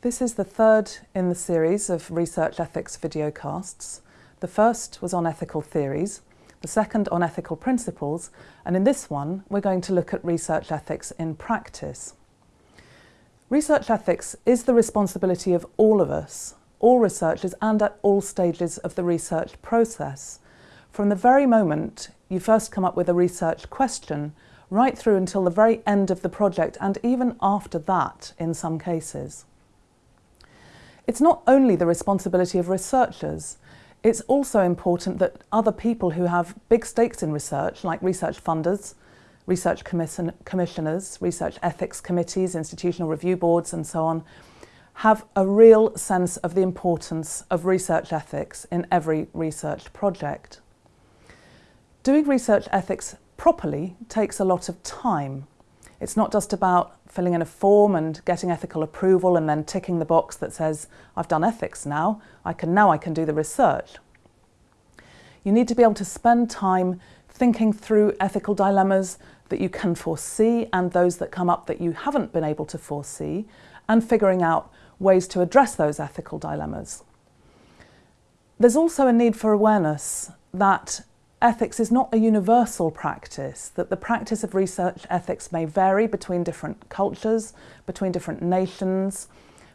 This is the third in the series of research ethics videocasts. The first was on ethical theories, the second on ethical principles, and in this one we're going to look at research ethics in practice. Research ethics is the responsibility of all of us, all researchers and at all stages of the research process. From the very moment you first come up with a research question, right through until the very end of the project and even after that in some cases. It's not only the responsibility of researchers, it's also important that other people who have big stakes in research, like research funders, research commission commissioners, research ethics committees, institutional review boards and so on, have a real sense of the importance of research ethics in every research project. Doing research ethics properly takes a lot of time. It's not just about filling in a form and getting ethical approval and then ticking the box that says, I've done ethics now, I can now I can do the research. You need to be able to spend time thinking through ethical dilemmas that you can foresee and those that come up that you haven't been able to foresee and figuring out ways to address those ethical dilemmas. There's also a need for awareness that ethics is not a universal practice, that the practice of research ethics may vary between different cultures, between different nations,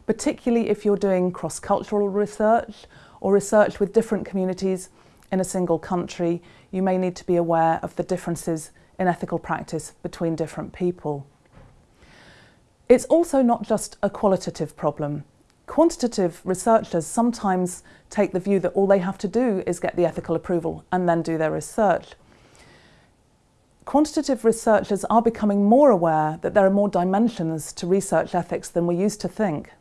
particularly if you're doing cross-cultural research or research with different communities in a single country, you may need to be aware of the differences in ethical practice between different people. It's also not just a qualitative problem. Quantitative researchers sometimes take the view that all they have to do is get the ethical approval and then do their research. Quantitative researchers are becoming more aware that there are more dimensions to research ethics than we used to think.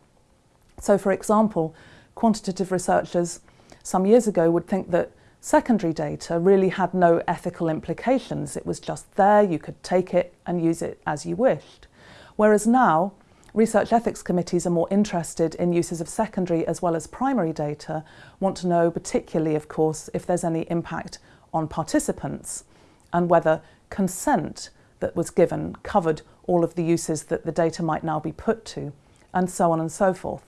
So for example, quantitative researchers some years ago would think that secondary data really had no ethical implications. It was just there, you could take it and use it as you wished. Whereas now, Research ethics committees are more interested in uses of secondary as well as primary data, want to know particularly, of course, if there's any impact on participants and whether consent that was given covered all of the uses that the data might now be put to, and so on and so forth.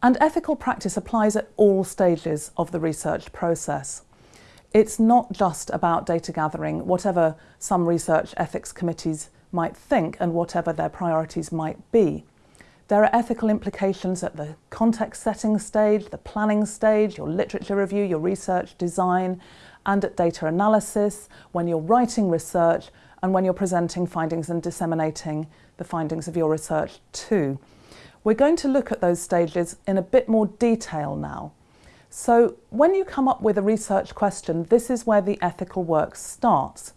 And ethical practice applies at all stages of the research process. It's not just about data gathering, whatever some research ethics committees might think and whatever their priorities might be. There are ethical implications at the context setting stage, the planning stage, your literature review, your research design, and at data analysis, when you're writing research, and when you're presenting findings and disseminating the findings of your research too. We're going to look at those stages in a bit more detail now. So when you come up with a research question, this is where the ethical work starts.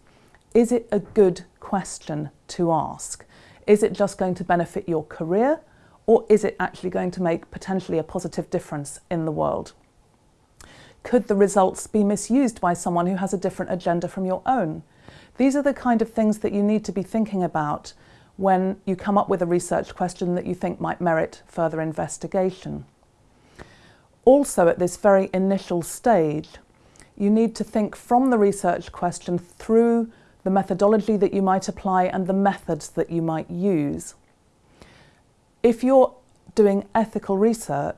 Is it a good question to ask? Is it just going to benefit your career or is it actually going to make potentially a positive difference in the world? Could the results be misused by someone who has a different agenda from your own? These are the kind of things that you need to be thinking about when you come up with a research question that you think might merit further investigation. Also at this very initial stage, you need to think from the research question through the methodology that you might apply and the methods that you might use. If you're doing ethical research,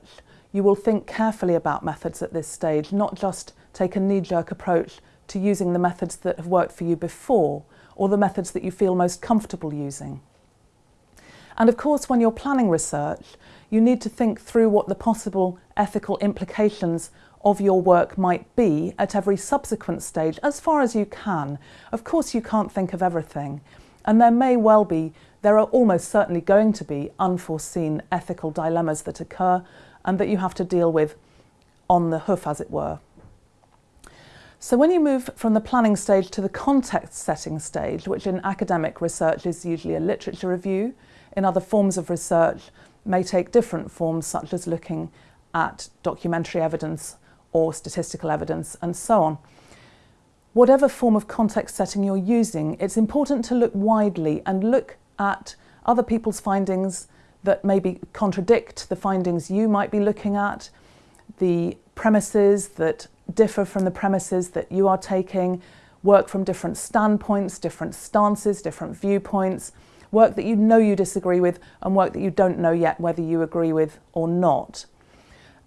you will think carefully about methods at this stage, not just take a knee-jerk approach to using the methods that have worked for you before or the methods that you feel most comfortable using. And of course, when you're planning research, you need to think through what the possible ethical implications of your work might be at every subsequent stage as far as you can. Of course you can't think of everything and there may well be, there are almost certainly going to be unforeseen ethical dilemmas that occur and that you have to deal with on the hoof as it were. So when you move from the planning stage to the context setting stage, which in academic research is usually a literature review, in other forms of research may take different forms such as looking at documentary evidence or statistical evidence and so on. Whatever form of context setting you're using, it's important to look widely and look at other people's findings that maybe contradict the findings you might be looking at, the premises that differ from the premises that you are taking, work from different standpoints, different stances, different viewpoints, work that you know you disagree with, and work that you don't know yet whether you agree with or not.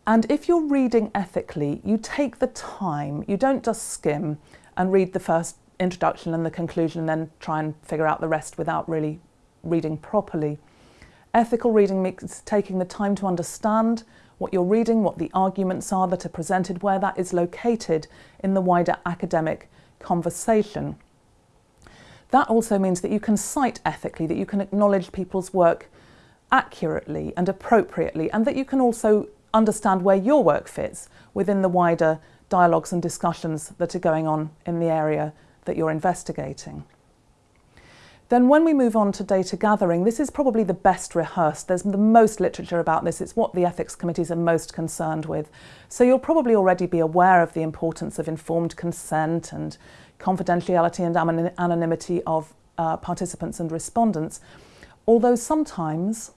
And if you're reading ethically, you take the time, you don't just skim and read the first introduction and the conclusion and then try and figure out the rest without really reading properly. Ethical reading means taking the time to understand what you're reading, what the arguments are that are presented, where that is located in the wider academic conversation. That also means that you can cite ethically, that you can acknowledge people's work accurately and appropriately, and that you can also understand where your work fits within the wider dialogues and discussions that are going on in the area that you're investigating. Then when we move on to data gathering, this is probably the best rehearsed. There's the most literature about this. It's what the ethics committees are most concerned with. So you'll probably already be aware of the importance of informed consent and confidentiality and anonymity of uh, participants and respondents. Although sometimes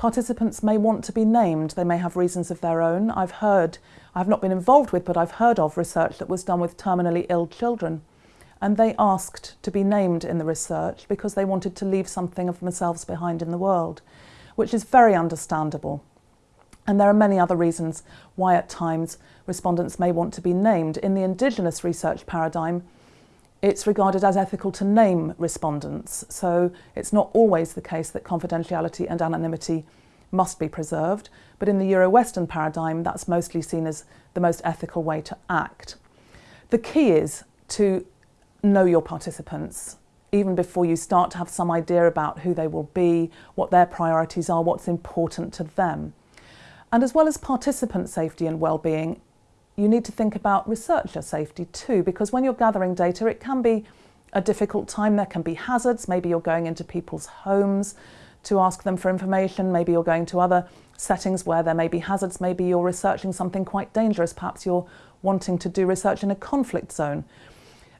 Participants may want to be named, they may have reasons of their own. I've heard, I've not been involved with, but I've heard of research that was done with terminally ill children. And they asked to be named in the research because they wanted to leave something of themselves behind in the world, which is very understandable. And there are many other reasons why at times respondents may want to be named. In the Indigenous research paradigm, it's regarded as ethical to name respondents, so it's not always the case that confidentiality and anonymity must be preserved, but in the Euro-Western paradigm, that's mostly seen as the most ethical way to act. The key is to know your participants, even before you start to have some idea about who they will be, what their priorities are, what's important to them. And as well as participant safety and well-being, you need to think about researcher safety too, because when you're gathering data, it can be a difficult time. There can be hazards. Maybe you're going into people's homes to ask them for information. Maybe you're going to other settings where there may be hazards. Maybe you're researching something quite dangerous. Perhaps you're wanting to do research in a conflict zone.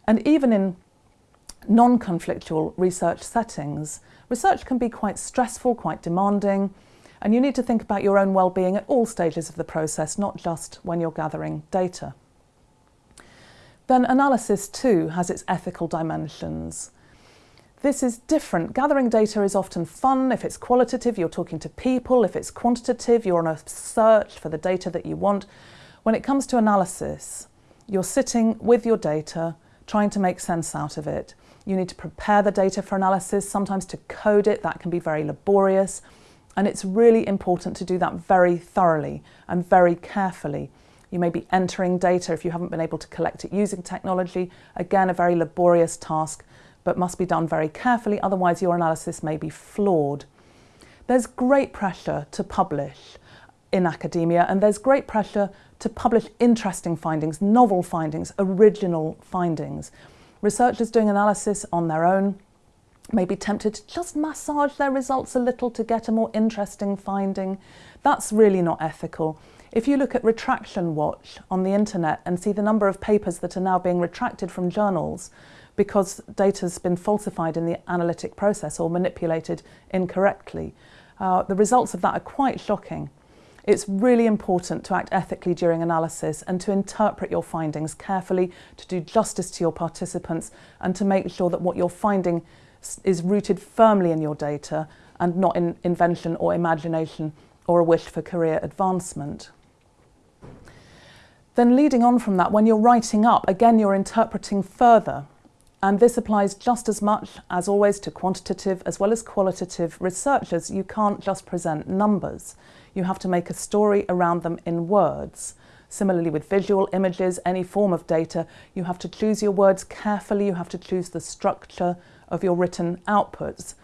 And even in non-conflictual research settings, research can be quite stressful, quite demanding, and you need to think about your own well-being at all stages of the process, not just when you're gathering data. Then analysis too has its ethical dimensions. This is different. Gathering data is often fun. If it's qualitative, you're talking to people. If it's quantitative, you're on a search for the data that you want. When it comes to analysis, you're sitting with your data, trying to make sense out of it. You need to prepare the data for analysis, sometimes to code it. That can be very laborious. And it's really important to do that very thoroughly and very carefully. You may be entering data if you haven't been able to collect it using technology. Again, a very laborious task, but must be done very carefully, otherwise your analysis may be flawed. There's great pressure to publish in academia, and there's great pressure to publish interesting findings, novel findings, original findings. Researchers doing analysis on their own may be tempted to just massage their results a little to get a more interesting finding. That's really not ethical. If you look at Retraction Watch on the internet and see the number of papers that are now being retracted from journals because data's been falsified in the analytic process or manipulated incorrectly, uh, the results of that are quite shocking. It's really important to act ethically during analysis and to interpret your findings carefully, to do justice to your participants and to make sure that what you're finding is rooted firmly in your data and not in invention or imagination or a wish for career advancement. Then leading on from that, when you're writing up, again, you're interpreting further. And this applies just as much, as always, to quantitative as well as qualitative researchers. You can't just present numbers. You have to make a story around them in words. Similarly with visual images, any form of data, you have to choose your words carefully, you have to choose the structure, of your written outputs.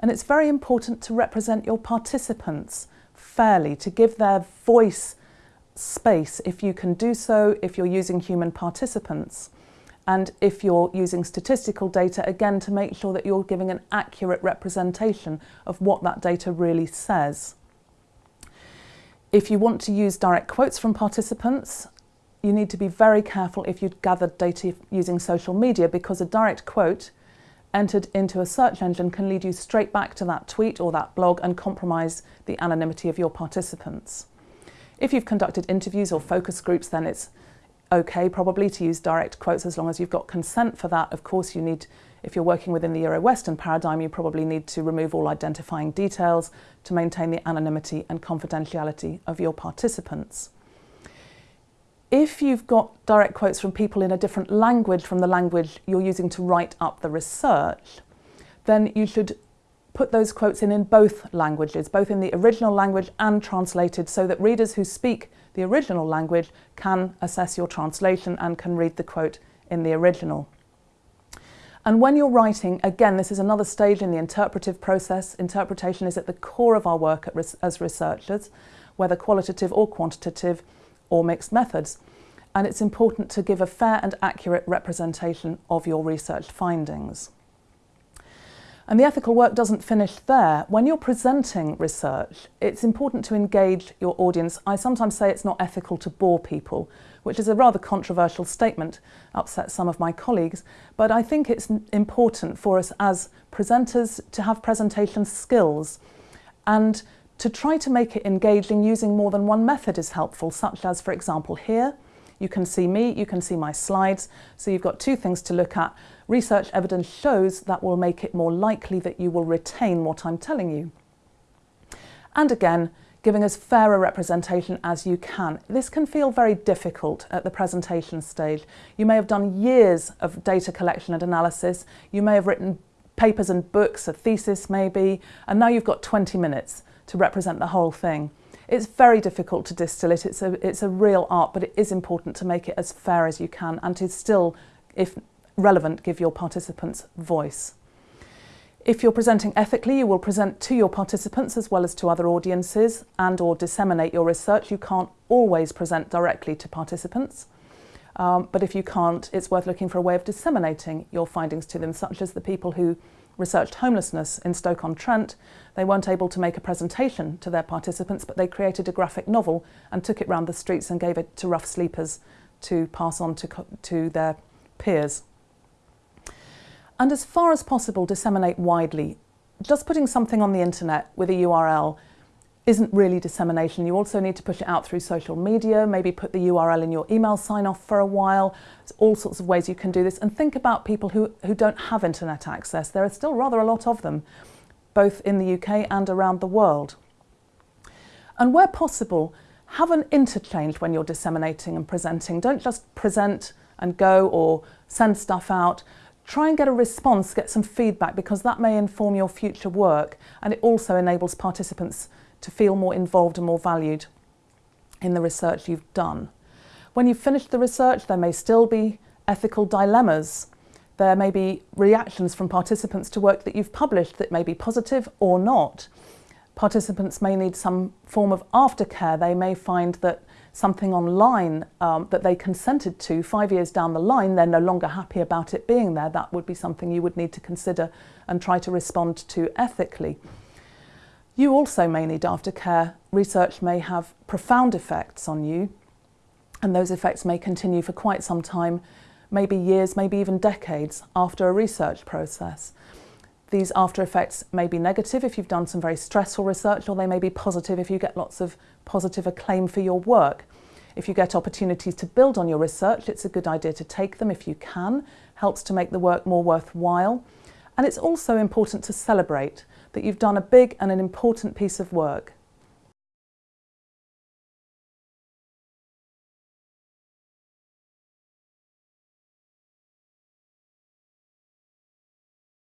And it's very important to represent your participants fairly, to give their voice space if you can do so, if you're using human participants. And if you're using statistical data, again, to make sure that you're giving an accurate representation of what that data really says. If you want to use direct quotes from participants, you need to be very careful if you gather data using social media because a direct quote entered into a search engine can lead you straight back to that tweet or that blog and compromise the anonymity of your participants. If you've conducted interviews or focus groups, then it's okay probably to use direct quotes as long as you've got consent for that. Of course, you need If you're working within the Euro-Western paradigm, you probably need to remove all identifying details to maintain the anonymity and confidentiality of your participants. If you've got direct quotes from people in a different language from the language you're using to write up the research, then you should put those quotes in in both languages, both in the original language and translated, so that readers who speak the original language can assess your translation and can read the quote in the original. And when you're writing, again, this is another stage in the interpretive process. Interpretation is at the core of our work as researchers, whether qualitative or quantitative or mixed methods. And it's important to give a fair and accurate representation of your research findings. And the ethical work doesn't finish there. When you're presenting research, it's important to engage your audience. I sometimes say it's not ethical to bore people, which is a rather controversial statement, upsets some of my colleagues, but I think it's important for us as presenters to have presentation skills and to try to make it engaging using more than one method is helpful, such as, for example, here, you can see me, you can see my slides, so you've got two things to look at. Research evidence shows that will make it more likely that you will retain what I'm telling you. And again, giving as fair a representation as you can. This can feel very difficult at the presentation stage. You may have done years of data collection and analysis. You may have written papers and books, a thesis maybe, and now you've got 20 minutes to represent the whole thing. It's very difficult to distill it. It's a, it's a real art, but it is important to make it as fair as you can and to still, if relevant, give your participants voice. If you're presenting ethically, you will present to your participants as well as to other audiences and or disseminate your research. You can't always present directly to participants. Um, but if you can't, it's worth looking for a way of disseminating your findings to them, such as the people who researched homelessness in Stoke-on-Trent. They weren't able to make a presentation to their participants, but they created a graphic novel and took it round the streets and gave it to rough sleepers to pass on to, to their peers. And as far as possible, disseminate widely. Just putting something on the internet with a URL isn't really dissemination. You also need to push it out through social media, maybe put the URL in your email sign off for a while. There's all sorts of ways you can do this. And think about people who, who don't have internet access. There are still rather a lot of them, both in the UK and around the world. And where possible, have an interchange when you're disseminating and presenting. Don't just present and go or send stuff out. Try and get a response, get some feedback, because that may inform your future work and it also enables participants to feel more involved and more valued in the research you've done. When you've finished the research, there may still be ethical dilemmas. There may be reactions from participants to work that you've published that may be positive or not. Participants may need some form of aftercare. They may find that something online um, that they consented to five years down the line, they're no longer happy about it being there. That would be something you would need to consider and try to respond to ethically. You also may need aftercare. Research may have profound effects on you, and those effects may continue for quite some time, maybe years, maybe even decades after a research process. These after effects may be negative if you've done some very stressful research, or they may be positive if you get lots of positive acclaim for your work. If you get opportunities to build on your research, it's a good idea to take them if you can. Helps to make the work more worthwhile. And it's also important to celebrate that you've done a big and an important piece of work.